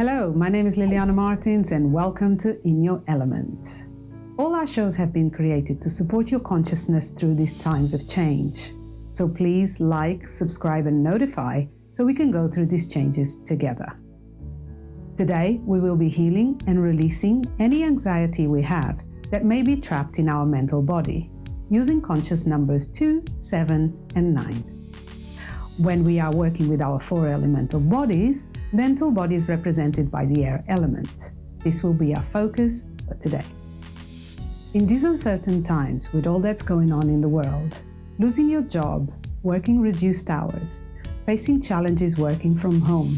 Hello, my name is Liliana Martins and welcome to In Your Element. All our shows have been created to support your consciousness through these times of change. So please like, subscribe and notify so we can go through these changes together. Today, we will be healing and releasing any anxiety we have that may be trapped in our mental body using conscious numbers 2, 7 and 9. When we are working with our four elemental bodies, mental body is represented by the air element. This will be our focus for today. In these uncertain times, with all that's going on in the world, losing your job, working reduced hours, facing challenges working from home,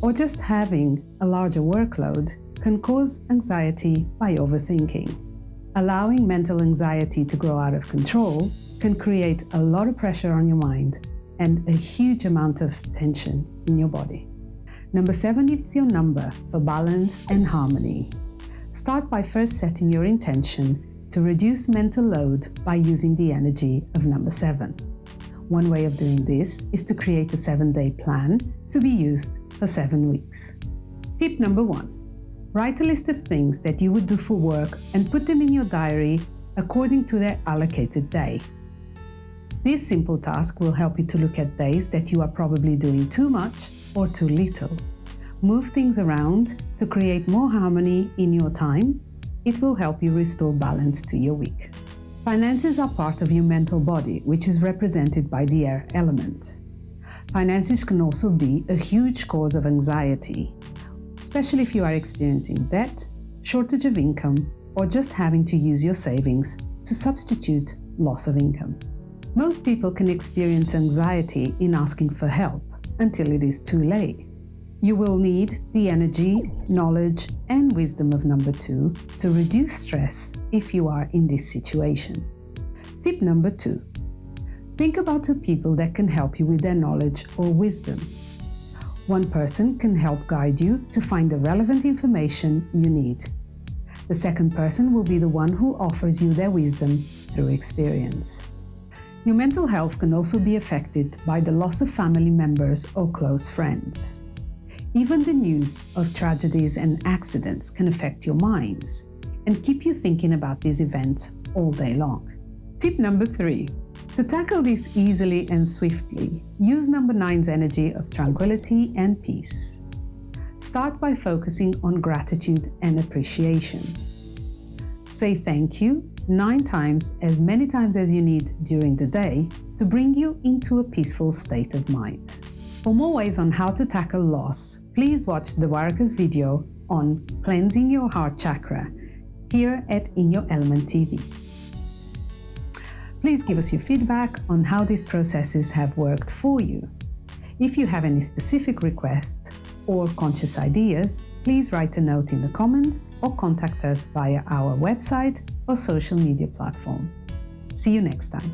or just having a larger workload can cause anxiety by overthinking. Allowing mental anxiety to grow out of control can create a lot of pressure on your mind and a huge amount of tension in your body. Number seven is your number for balance and harmony. Start by first setting your intention to reduce mental load by using the energy of number seven. One way of doing this is to create a seven-day plan to be used for seven weeks. Tip number one, write a list of things that you would do for work and put them in your diary according to their allocated day. This simple task will help you to look at days that you are probably doing too much or too little. Move things around to create more harmony in your time. It will help you restore balance to your week. Finances are part of your mental body, which is represented by the air element. Finances can also be a huge cause of anxiety, especially if you are experiencing debt, shortage of income, or just having to use your savings to substitute loss of income. Most people can experience anxiety in asking for help until it is too late. You will need the energy, knowledge and wisdom of number two to reduce stress if you are in this situation. Tip number two. Think about two people that can help you with their knowledge or wisdom. One person can help guide you to find the relevant information you need. The second person will be the one who offers you their wisdom through experience. Your mental health can also be affected by the loss of family members or close friends. Even the news of tragedies and accidents can affect your minds and keep you thinking about these events all day long. Tip number three. To tackle this easily and swiftly, use number nine's energy of tranquility and peace. Start by focusing on gratitude and appreciation. Say thank you nine times as many times as you need during the day to bring you into a peaceful state of mind. For more ways on how to tackle loss, please watch the Varaka's video on cleansing your heart chakra here at In Your Element TV. Please give us your feedback on how these processes have worked for you. If you have any specific requests or conscious ideas, please write a note in the comments or contact us via our website or social media platform. See you next time.